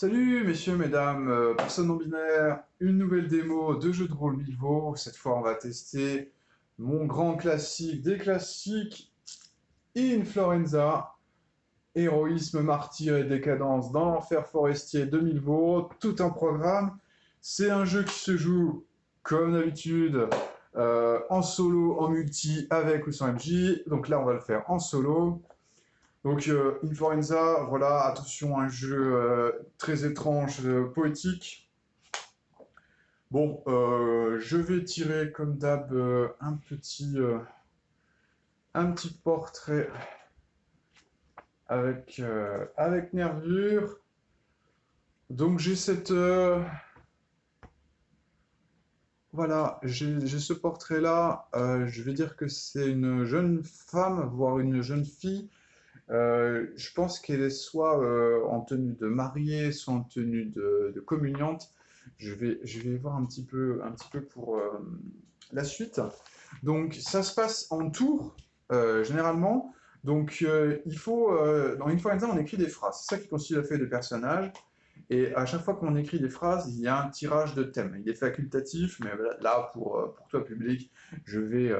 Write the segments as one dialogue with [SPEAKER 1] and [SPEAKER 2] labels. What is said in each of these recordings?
[SPEAKER 1] Salut messieurs, mesdames, euh, personnes non binaires, une nouvelle démo de jeu de rôle Milvo. Cette fois, on va tester mon grand classique des classiques, In Florenza, héroïsme, martyr et décadence dans l'enfer forestier de Milvo. Tout un programme. C'est un jeu qui se joue, comme d'habitude, euh, en solo, en multi, avec ou sans MJ. Donc là, on va le faire en solo. Donc, euh, Influenza, voilà, attention, un jeu euh, très étrange, euh, poétique. Bon, je vais tirer comme d'hab un petit un petit portrait avec avec nervure. Donc j'ai cette voilà, j'ai ce portrait là. je vais dire que c'est une jeune femme, voire une jeune fille euh, je pense qu'elle est soit euh, en tenue de mariée, soit en tenue de, de, communiante. Je vais, je vais voir un petit peu, un petit peu pour euh, la suite. Donc, ça se passe en tour, généralement. Donc, il faut, dans Influenza, on écrit des phrases. C'est ça qui constitue la feuille de personnage. Et à chaque fois qu'on écrit des phrases, il y a un tirage de thème. Il est facultatif, mais là, pour, pour toi, public, je vais,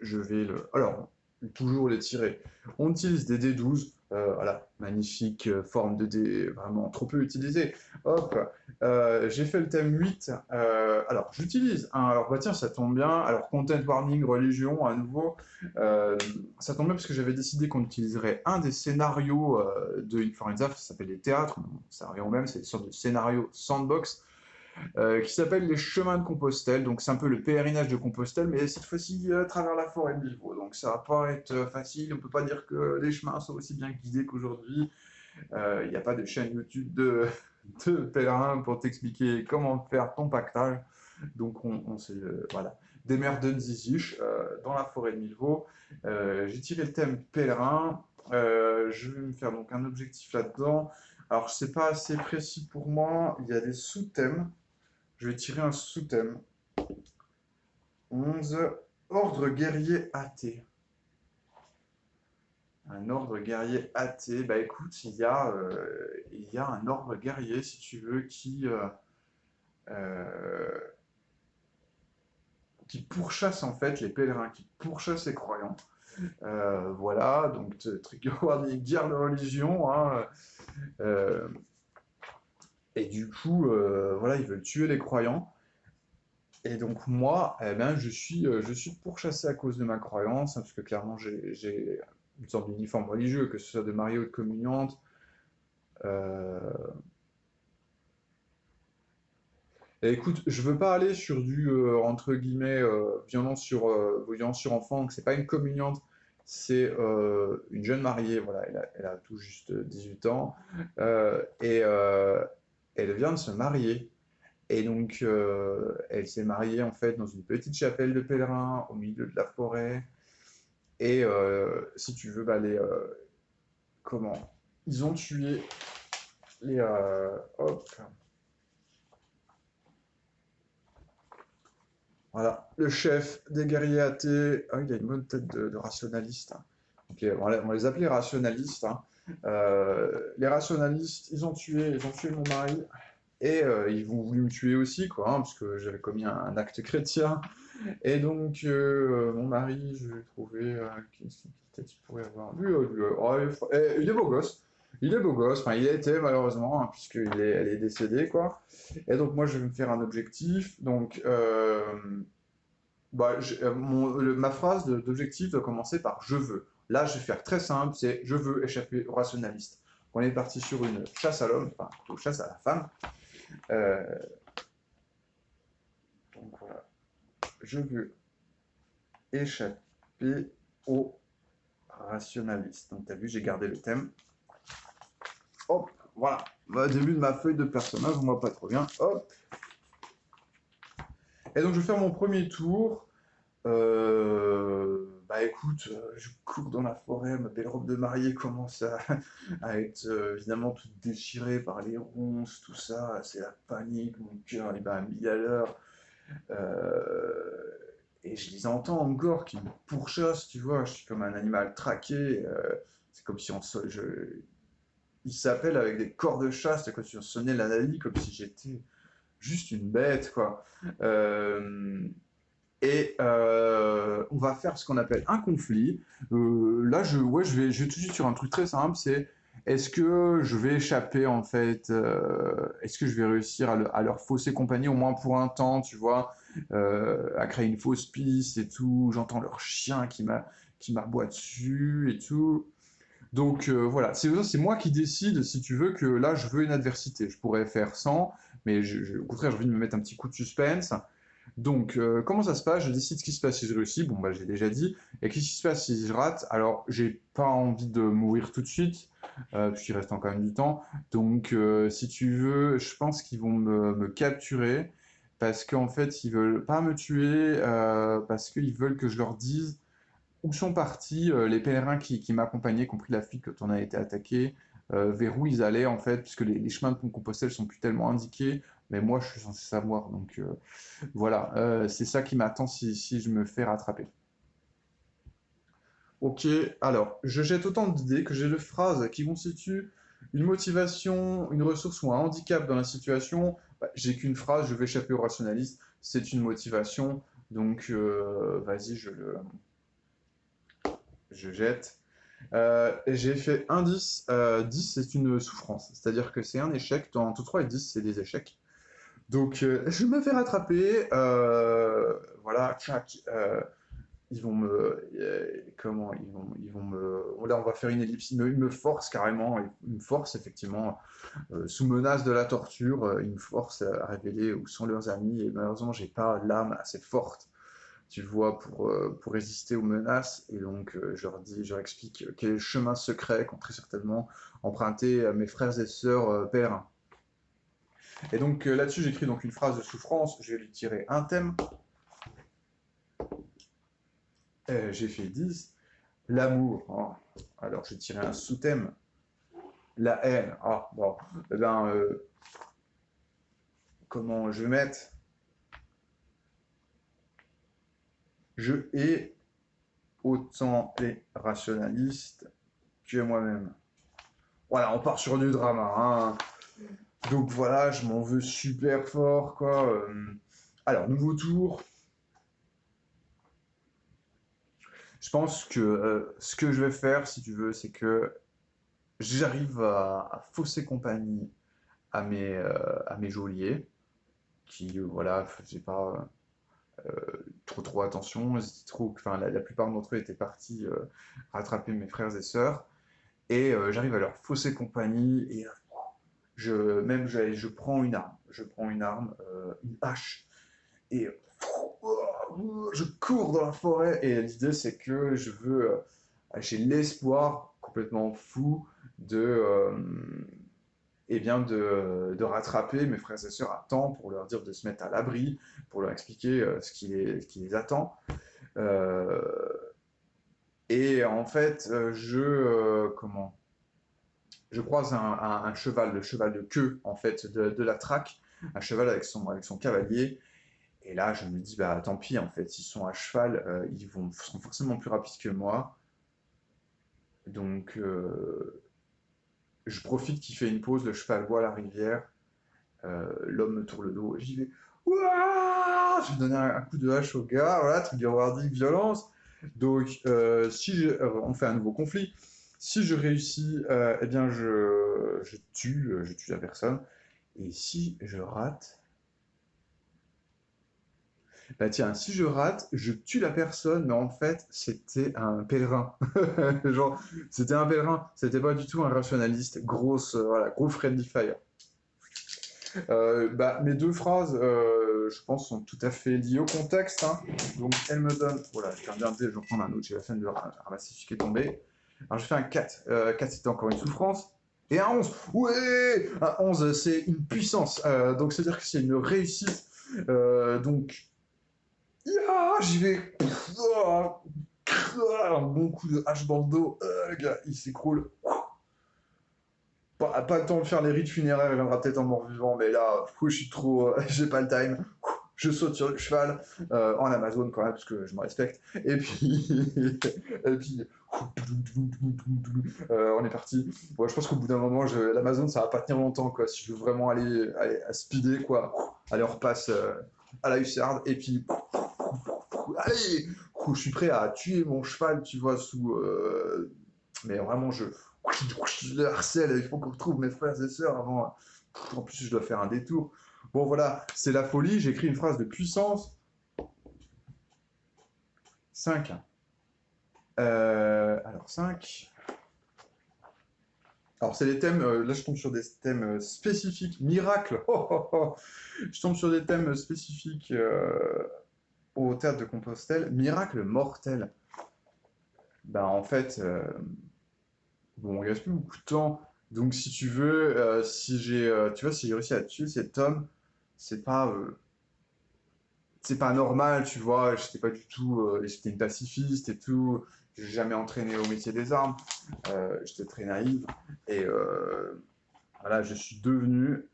[SPEAKER 1] je vais le... Alors, toujours les tirer. On utilise des D12, euh, voilà, magnifique euh, forme de dé, vraiment trop peu utilisée. Hop, euh, j'ai fait le thème 8. alors, j'utilise un, alors bah tiens, ça tombe bien. Alors, content warning, religion, à nouveau. ça tombe bien parce que j'avais décidé qu'on utiliserait un des scénarios de Influenza, ça s'appelle les théâtres, ça revient au même, c'est une sorte de scénario sandbox. Euh, qui s'appelle les chemins de Compostelle. Donc c'est un peu le pèlerinage de Compostelle, mais cette fois-ci à travers la forêt de Bilbao. Donc ça va pas être euh, facile. On peut pas dire que les chemins sont aussi bien guidés qu'aujourd'hui. Il euh, n'y a pas de chaîne YouTube de, de pèlerins pour t'expliquer comment faire ton pactage. Donc on, on s'est voilà des mers de Nzizish dans la forêt de Milvaux. J'ai tiré le thème pèlerin. je vais me faire donc un objectif là-dedans. Alors c'est pas assez précis pour moi. Il y a des sous-thèmes. Je vais tirer un sous-thème. 11. Ordre guerrier athée. Un ordre guerrier athée. Bah écoute, il y a, euh, il y a un ordre guerrier, si tu veux, qui, euh, euh, qui pourchasse en fait les pèlerins, qui pourchasse les croyants. voilà, donc trigger warning, guerre de religion. Hein, et du coup, euh, voilà, ils veulent tuer les croyants. Et donc moi, eh ben, je suis, euh, je suis pourchassé à cause de ma croyance, hein, parce que clairement j'ai une sorte d'uniforme religieux, que ce soit de mariée ou de communiante. Euh, et écoute, je veux pas aller sur du, entre guillemets, violence sur, violence sur enfant, que c'est pas une communiante, c'est une jeune mariée, voilà, elle a, elle a, tout juste 18 ans, et elle vient de se marier. Et donc, euh, elle s'est mariée en fait dans une petite chapelle de pèlerins au milieu de la forêt. Et euh, si tu veux, bah, les, euh, comment? Ils ont tué les. hop. Voilà, le chef des guerriers athées. Ah, il a une bonne tête de, rationaliste. on va les appeler rationalistes. Hein. Euh, les rationalistes, ils ont tué, ils ont tué mon mari. Et euh, ils vont voulu me tuer aussi, quoi, hein, parce que j'avais commis un, acte chrétien. Et donc, euh, mon mari, je l'ai trouvé. Qu'est-ce qu'il pourrait avoir? Lui, oh, eh, il est beau gosse. Il est beau gosse, il a été malheureusement, hein, puisqu'elle est, elle est décédée, quoi. Et donc moi je vais me faire un objectif, donc bah, ma phrase d'objectif doit commencer par « je veux ». Là, je vais faire très simple, c'est je veux échapper au rationaliste. On est parti sur une chasse à l'homme, enfin plutôt chasse à la femme. Euh, donc voilà, je veux échapper au rationaliste. Donc tu as vu, j'ai gardé le thème. Hop, voilà. Au début de ma feuille de personnage, on voit pas trop bien. Hop. Et donc je vais faire mon premier tour. Euh, bah écoute, euh, je cours dans la forêt, ma belle robe de mariée commence à, être euh, évidemment toute déchirée par les ronces, tout ça, c'est la panique, mon cœur est bat à mille à l'heure. et je les entends encore qui me pourchassent, tu vois, je suis comme un animal traqué, c'est comme si on, je, il s'appelle avec des corps de chasse, quoi, tu sonnais l'analyse comme si j'étais juste une bête, quoi. Euh, et euh, on va faire ce qu'on appelle un conflit. Euh, là, je, ouais, je, vais, je vais tout de suite sur un truc très simple, c'est est-ce que je vais échapper, en fait, est-ce que je vais réussir à, leur fausser compagnie, au moins pour un temps, tu vois, à créer une fausse piste et tout, j'entends leur chien qui m'aboie dessus et tout. Donc voilà, c'est moi qui décide, si tu veux, que là, je veux une adversité. Je pourrais faire sans, mais au contraire, j'ai envie de me mettre un petit coup de suspense. Donc, euh, comment ça se passe? Je décide ce qui se passe si je réussis. Bon, bah, j'ai déjà dit. Et qu'est-ce qui se passe si je rate? Alors, j'ai pas envie de mourir tout de suite, euh, puisqu'il reste encore même du temps. Donc, euh, si tu veux, je pense qu'ils vont me, capturer parce qu'en fait, ils veulent pas me tuer, parce qu'ils veulent que je leur dise où sont partis les pèlerins qui, qui m'accompagnaient, compris la fille quand on a été attaqué, vers où ils allaient en fait, puisque les, chemins de Compostelle sont plus tellement indiqués, mais moi je suis censé savoir, donc euh, voilà, euh, c'est ça qui m'attend si, je me fais rattraper. Ok, alors, je jette autant d'idées que j'ai de phrases qui constituent une motivation, une ressource ou un handicap dans la situation. Bah, j'ai qu'une phrase, je vais échapper au rationaliste, c'est une motivation, donc vas-y, je le... Je jette. Euh, j'ai fait un 10. 10, euh, c'est une souffrance. C'est-à-dire que c'est un échec. Dans tout 3 et 10, c'est des échecs. Donc, euh, je me fais rattraper. voilà, tchac. ils vont me. comment ils vont, me. Là, on va faire une ellipse. Ils me, forcent carrément. Ils me forcent, effectivement, sous menace de la torture. ils me forcent à révéler où sont leurs amis. Et malheureusement, j'ai pas l'âme assez forte tu vois, pour, euh, résister aux menaces. Et donc, euh, je leur explique quel chemin secret qu'ont très certainement emprunté mes frères et sœurs euh, pèlerins. Et donc là-dessus, j'écris donc une phrase de souffrance. Je vais lui tirer un thème. J'ai fait 10. L'amour. Oh. Alors, j'ai tiré un sous-thème. La haine. Ah, bon. Eh ben, comment je vais mettre? Je hais autant les rationalistes que moi-même. Voilà, on part sur du drama. Hein. Donc voilà, je m'en veux super fort, quoi. Euh. Alors, nouveau tour. Je pense que euh, ce que je vais faire, si tu veux, c'est que j'arrive à, fausser compagnie à mes, euh, geôliers, qui, voilà, faisaient pas trop trop attention, enfin, la, plupart d'entre eux étaient partis rattraper mes frères et sœurs, et j'arrive à leur fausser compagnie, et je, même je, je prends une arme, je prends une arme, une hache, et je cours dans la forêt, et l'idée c'est que je veux, j'ai l'espoir complètement fou de et bien de, de, rattraper mes frères et sœurs à temps pour leur dire de se mettre à l'abri, pour leur expliquer euh, ce, qui les, qui les attend. Euh, et en fait, euh, je, comment, je croise un, cheval, le cheval de queue en fait de, la traque, un cheval avec son, cavalier. Et là, je me dis, bah tant pis, en fait, s'ils sont à cheval, ils vont, seront forcément plus rapides que moi. Donc, je profite qu'il fait une pause, le cheval voit la rivière, euh, l'homme me tourne le dos, j'y vais, je vais donner un, coup de hache au gars, voilà, de warning, violence. Donc, euh, si euh, on fait un nouveau conflit, si je réussis, eh bien, je, je, tue, je tue la personne. Et si je rate, bah tiens, si je rate, je tue la personne, mais en fait, c'était un pèlerin. Genre, c'était un pèlerin, c'était pas du tout un rationaliste. Grosse, euh, voilà, gros friendly fire. Euh, bah, mes deux phrases, euh, je pense, sont tout à fait liées au contexte. Hein. Donc, elle me donne... Voilà, je viens de je vais prendre un autre, j'ai la fin de ramasser ce qui est tombé. Alors, je fais un 4. 4, c'était encore une souffrance. Et un 11, ouais Un 11, c'est une puissance. donc, c'est-à-dire que c'est une réussite. donc, j'y vais. Un bon coup de hache dans le dos. Euh, gars, il s'écroule. Pas, pas, le temps de faire les rites funéraires, il viendra peut-être en mort-vivant, mais là, je suis trop. Euh, j'ai pas le time. Je saute sur le cheval, euh, en Amazon quand même, parce que je me respecte. Et puis, et puis Euh, on est parti. Bon, je pense qu'au bout d'un moment, l'Amazon, ça va pas tenir longtemps, quoi. Si je veux vraiment aller, aller à speeder, quoi. Allez, on repasse euh, à la hussarde, et puis... Allez Je suis prêt à tuer mon cheval, tu vois, sous... euh, Mais vraiment, je... je le harcèle, il faut qu'on retrouve mes frères et sœurs avant... En plus, je dois faire un détour. Bon, voilà, c'est la folie. J'écris une phrase de puissance. 5. Euh, alors, 5. Alors, c'est des thèmes. euh, là, je tombe sur des thèmes euh, spécifiques. Miracle Oh, oh, oh. Je tombe sur des thèmes spécifiques au théâtre de Compostelle. Miracle mortel. Ben, en fait, bon, il reste plus beaucoup de temps. Donc, si tu veux, si j'ai, tu vois, si j'ai réussi à tuer cet homme, c'est pas, c'est pas normal, tu vois. J'étais pas du tout, euh, j'étais pacifiste et tout. J'ai jamais entraîné au métier des armes. Euh, j'étais très naïf et euh, voilà, je suis devenu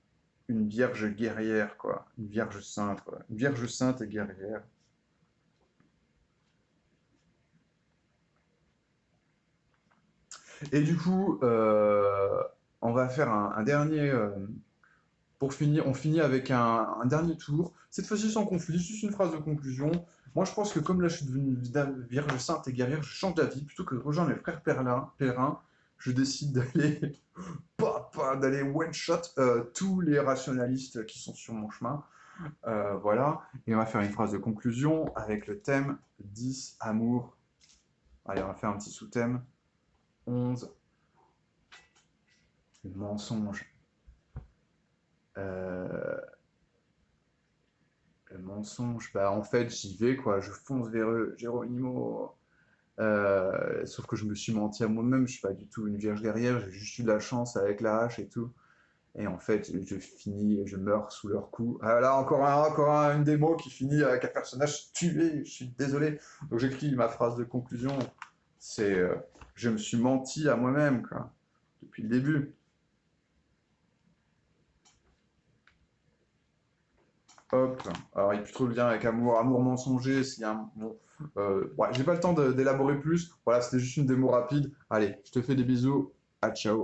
[SPEAKER 1] une vierge guerrière, quoi. Une vierge sainte, quoi. Une vierge sainte et guerrière. Et du coup, euh, on va faire un, dernier. pour finir, on finit avec un dernier tour. Cette fois-ci sans conflit, juste une phrase de conclusion. Moi, je pense que comme là, je suis devenu vierge sainte et guerrière, je change d'avis. Plutôt que de rejoindre mes frères pèlerins, je décide d'aller d'aller one-shot euh, tous les rationalistes qui sont sur mon chemin. Euh, voilà. Et on va faire une phrase de conclusion avec le thème 10, amour. Allez, on va faire un petit sous-thème. 11, le mensonge. Euh, le mensonge, bah en fait j'y vais quoi, je fonce vers eux, Geronimo. Euh, sauf que je me suis menti à moi-même, je suis pas du tout une vierge guerrière, j'ai juste eu de la chance avec la hache et tout. Et en fait, je finis, je meurs sous leur coup. Ah, là, encore un, encore un- une démo qui finit avec un personnage tué, je suis désolé. Donc j'écris ma phrase de conclusion, c'est euh, je me suis menti à moi-même, quoi, depuis le début. Hop. Alors, il n'y a plus trop de lien avec amour, amour mensonger. S'il y a un... bon, euh, ouais, j'ai pas le temps d'élaborer plus. Voilà, c'était juste une démo rapide. Allez, je te fais des bisous. À ciao.